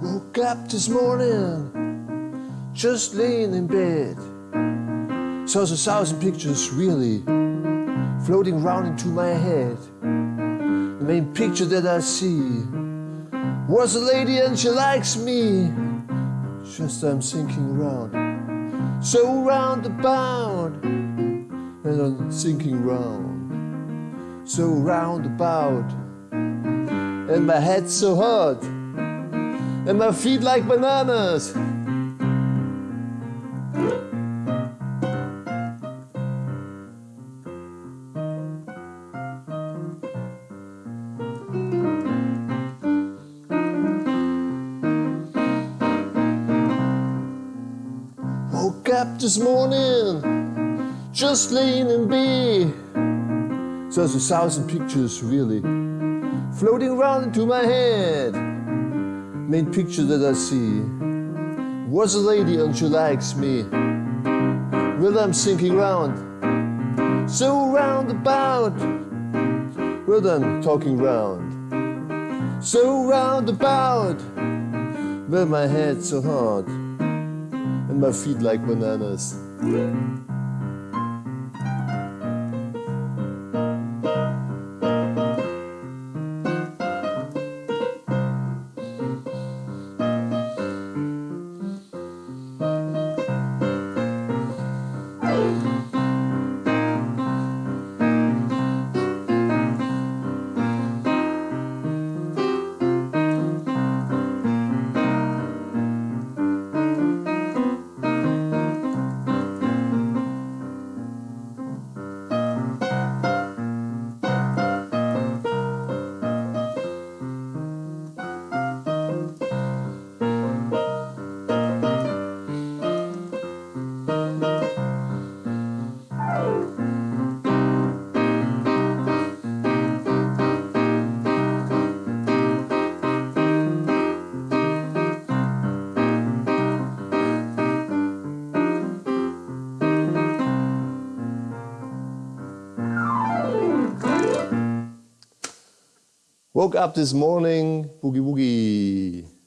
Woke up this morning, just laying in bed. Saw a thousand pictures really floating round into my head. The main picture that I see was a lady and she likes me. Just I'm thinking round, so roundabout, and I'm thinking round, so roundabout, and my head so hot and my feet like bananas. Woke up this morning, just laying in bed. There's a thousand pictures really floating around into my head main picture that I see was a lady and she likes me. Well, I'm thinking round, so roundabout. Well, I'm talking round, so roundabout. Well, my head's so hard and my feet like bananas. Woke up this morning, boogie woogie.